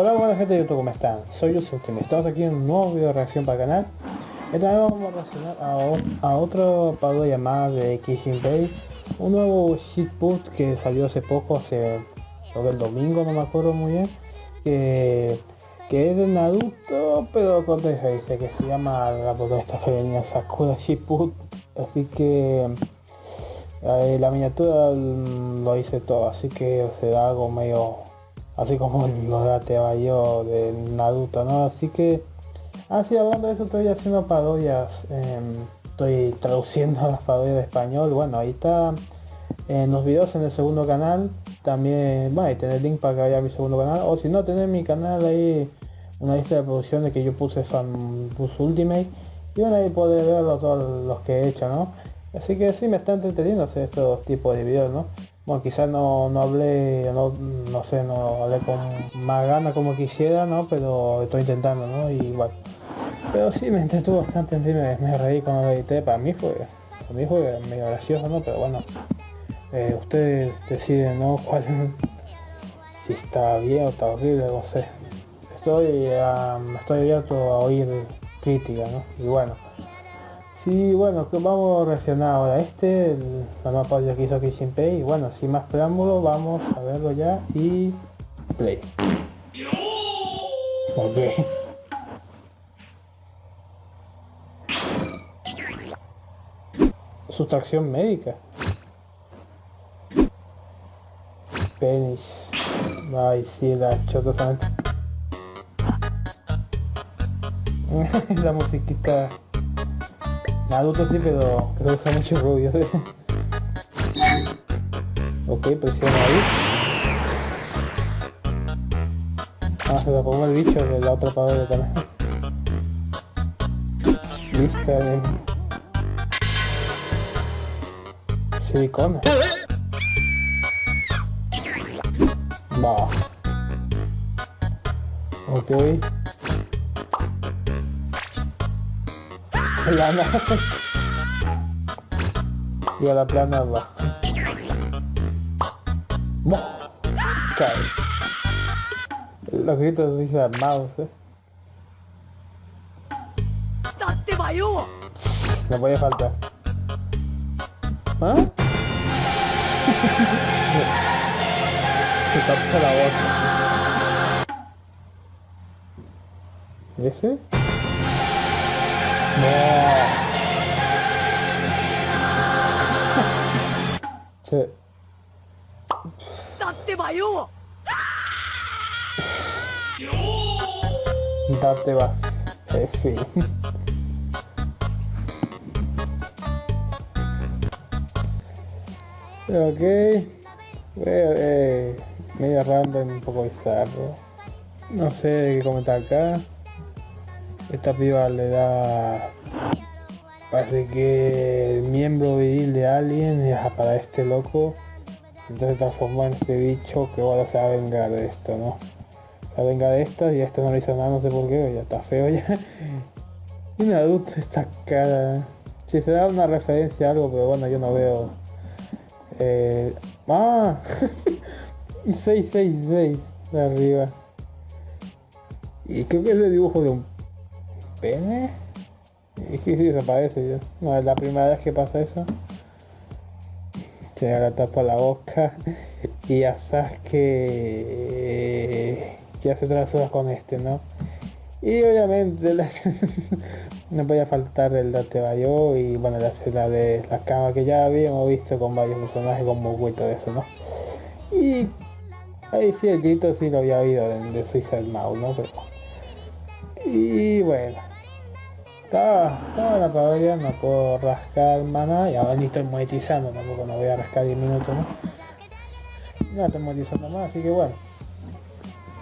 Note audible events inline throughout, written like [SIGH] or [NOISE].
Hola buena gente de YouTube, ¿cómo están? Soy Yusuf, estamos aquí en un nuevo video de reacción para el canal Esta vez vamos a reaccionar a, otro parodia más de Kishin Bay Un nuevo shitpost que salió hace poco, hace el domingo, no me acuerdo muy bien Que, que es de Naruto, pero con dice que se llama la protagonista femenina Sakura Shitpost Así que eh, la miniatura lo hice todo, así que será algo medio así como los de yo de Naruto, ¿no? Así que, así ah, hablando de eso, estoy haciendo parodias, em, estoy traduciendo [LAUGHS] las parodias de español, bueno, ahí está en los videos en el segundo canal, también, bueno, ahí tener link para que vaya a mi segundo canal, o si no, tener mi canal ahí, una lista de producciones que yo puse Fan Ultimate, y bueno, ahí poder verlo todos los que he hecho, ¿no? Así que sí, me está entreteniendo hacer estos tipos de videos, ¿no? Bueno quizás no, no hablé no, no sé no hablé con más ganas como quisiera no pero estoy intentando no y igual pero sí me entretuvo bastante me, me reí cuando lo edité. Para mí fue para mí fue medio gracioso no pero bueno eh, ustedes deciden no [LAUGHS] cuál si está bien o está horrible no sé. Estoy estoy abierto a oír crítica no y bueno Sí, bueno, vamos a reaccionar ahora este, la nueva página que hizo aquí Pay. Y bueno, sin más preámbulo, vamos a verlo ya y play. Ok. Sustracción médica. Penis. Ay, sí, la chota [LAUGHS] la musiquita Naruto sí, pero creo que usa mucho rubio, ¿sí? ok, presiona ahí. Ah, se lo pongo el bicho de la otra de también. Lista de... Silicona. Va. Ok. Plana. y a la plana va. Cae. Los gritos dicen armados, eh. No puede faltar. ¿Ah? Se tapa la boca. ¿Y ese? No. Se... Date va yo. Date va. En fin. ok. Eh, medio random, un poco bizarro. No sé qué comentar acá. Esta piba le da... Parece que el miembro viril de alguien es para este loco. Entonces transformó en este bicho que ahora se va a vengar de esto, ¿no? Se va a vengar de esto y esto no le hizo nada, no sé por qué, ya está feo ya. y [LAUGHS] un adulto esta cara. Si se da una referencia a algo, pero bueno, yo no veo. Eh... ¡Ah! [LAUGHS] 666 de arriba. Y creo que es el dibujo de un pene? Es que si desaparece ya. No es la primera vez que pasa eso. Se la tapa la boca [LAUGHS] y sabes que ya se horas con este, ¿no? Y obviamente [LAUGHS] no podía faltar el Date Bayo y bueno la escena de la cama que ya habíamos visto con varios personajes como y todo eso, ¿no? Y ahí sí el grito sí lo había oído de, de Suicide Mouse, ¿no? Pero, y bueno estaba, estaba la parodia, no puedo rascar mana y ahora ni estoy monetizando, tampoco no voy a rascar 10 minutos, ¿no? No estoy monetizando más, así que bueno.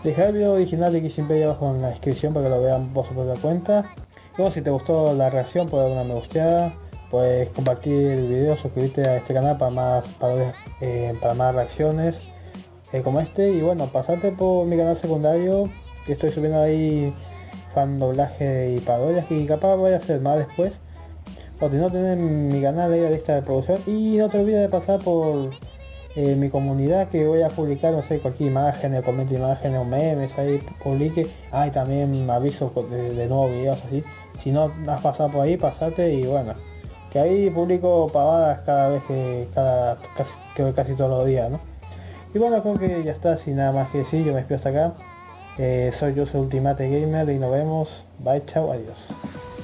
Dejar el video original de ahí abajo en la descripción para que lo vean por su propia cuenta. Y bueno, si te gustó la reacción, puedes dar una me gusteada, puedes compartir el video, suscribirte a este canal para más parodias, eh, para más reacciones eh, como este. Y bueno, pasarte por mi canal secundario, que estoy subiendo ahí fan doblaje y parodias y capaz voy a hacer más después o no tener mi canal ahí a lista de producción y no te olvides de pasar por en mi comunidad que voy a publicar, no sé, cualquier imagen, o comento imágenes o memes, ahí publique. Ah, y también aviso de, de nuevos videos así. Si no has pasado por ahí, pasate y bueno. Que ahí publico pavadas cada vez que, cada, casi, casi todos los días, ¿no? Y bueno, creo que ya está, sin nada más que decir, yo me despido hasta acá. Eh, soy yo, soy Ultimate Gamer y nos vemos. Bye, chao, adiós.